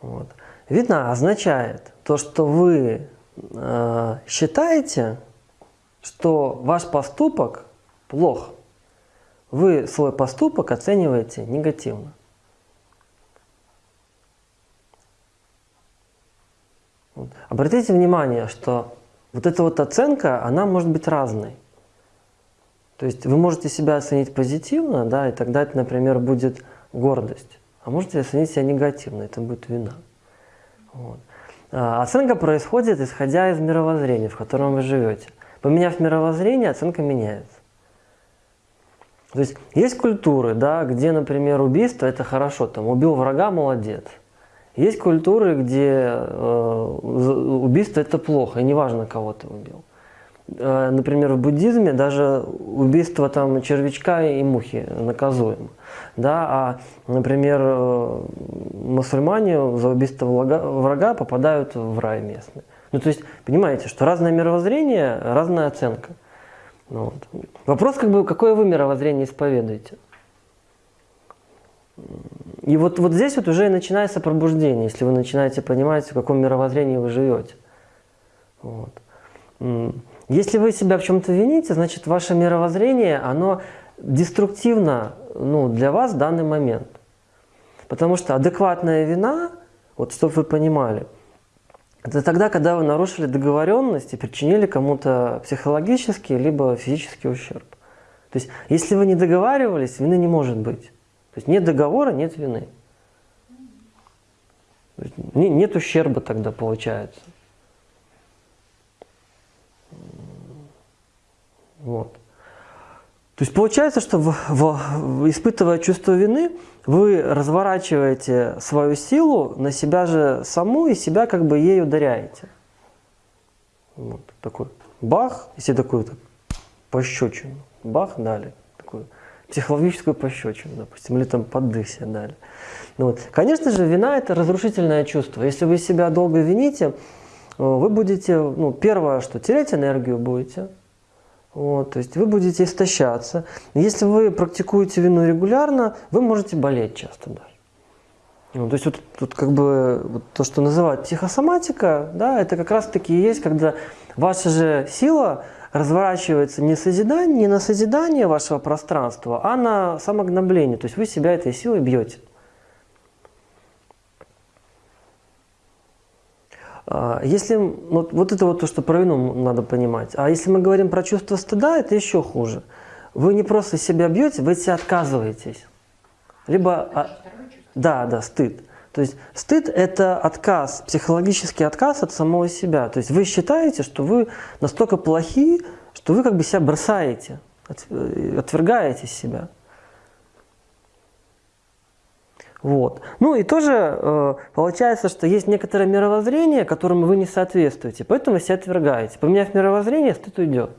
Вот. Вина означает то, что вы э, считаете, что ваш поступок плох. Вы свой поступок оцениваете негативно. Обратите внимание, что вот эта вот оценка, она может быть разной. То есть вы можете себя оценить позитивно, да, и тогда это, например, будет гордость. А можете оценить себя негативно, это будет вина. Вот. А оценка происходит, исходя из мировоззрения, в котором вы живете. Поменяв мировоззрение, оценка меняется. То есть есть культуры, да, где, например, убийство – это хорошо, там, убил врага – молодец. Есть культуры, где э, убийство – это плохо, и неважно, кого ты убил. Э, например, в буддизме даже убийство там, червячка и мухи наказуемо. Да? А, например, э, мусульмане за убийство врага попадают в рай местный. Ну, то есть, понимаете, что разное мировоззрение, разная оценка. Ну, вот. Вопрос, как бы, какое вы мировоззрение исповедуете? И вот, вот здесь вот уже начинается пробуждение, если вы начинаете понимать, в каком мировоззрении вы живете. Вот. Если вы себя в чем-то вините, значит ваше мировоззрение, оно деструктивно ну, для вас в данный момент. Потому что адекватная вина, вот чтобы вы понимали, это тогда, когда вы нарушили договоренность и причинили кому-то психологический либо физический ущерб. То есть, если вы не договаривались, вины не может быть. То есть, нет договора, нет вины. Нет ущерба тогда получается. Вот. То есть получается, что в, в, испытывая чувство вины, вы разворачиваете свою силу на себя же саму и себя как бы ей ударяете. Вот такой бах, если такой так, пощечину, бах дали, такую психологическую пощечину, допустим, или там поддых себе дали. Ну, вот. Конечно же, вина – это разрушительное чувство. Если вы себя долго вините, вы будете, ну, первое, что терять энергию будете – вот, то есть вы будете истощаться. Если вы практикуете вину регулярно, вы можете болеть часто даже. Ну, то есть вот тут как бы вот то, что называют психосоматика, да, это как раз таки и есть, когда ваша же сила разворачивается не, созидание, не на созидание вашего пространства, а на самогнобление. То есть вы себя этой силой бьете. А, если, вот, вот это вот то, что про вину надо понимать. А если мы говорим про чувство стыда, это еще хуже. Вы не просто себя бьете, вы себя отказываетесь. Либо, а, да, да, стыд. То есть стыд – это отказ, психологический отказ от самого себя. То есть вы считаете, что вы настолько плохи, что вы как бы себя бросаете, э, отвергаете себя. Вот. Ну и тоже э, получается, что есть некоторое мировоззрение, которому вы не соответствуете, поэтому вы себя отвергаете. Поменяв мировоззрение, стыд уйдет.